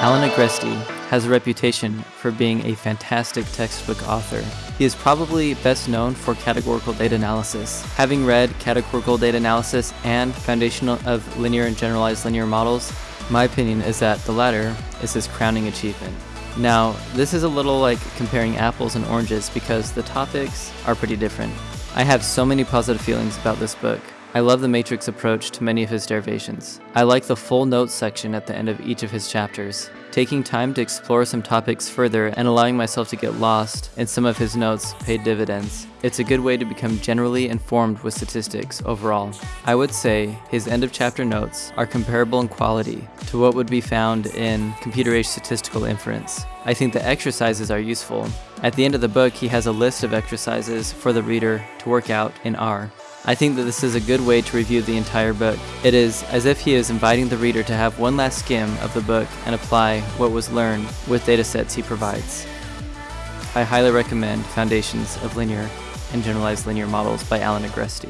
Alan Agresti has a reputation for being a fantastic textbook author. He is probably best known for categorical data analysis. Having read categorical data analysis and foundations of linear and generalized linear models, my opinion is that the latter is his crowning achievement. Now, this is a little like comparing apples and oranges because the topics are pretty different. I have so many positive feelings about this book. I love the matrix approach to many of his derivations. I like the full notes section at the end of each of his chapters. Taking time to explore some topics further and allowing myself to get lost in some of his notes paid dividends. It's a good way to become generally informed with statistics overall. I would say his end of chapter notes are comparable in quality to what would be found in computer-age statistical inference. I think the exercises are useful. At the end of the book, he has a list of exercises for the reader to work out in R. I think that this is a good way to review the entire book. It is as if he is inviting the reader to have one last skim of the book and apply what was learned with datasets he provides. I highly recommend Foundations of Linear and Generalized Linear Models by Alan Agresti.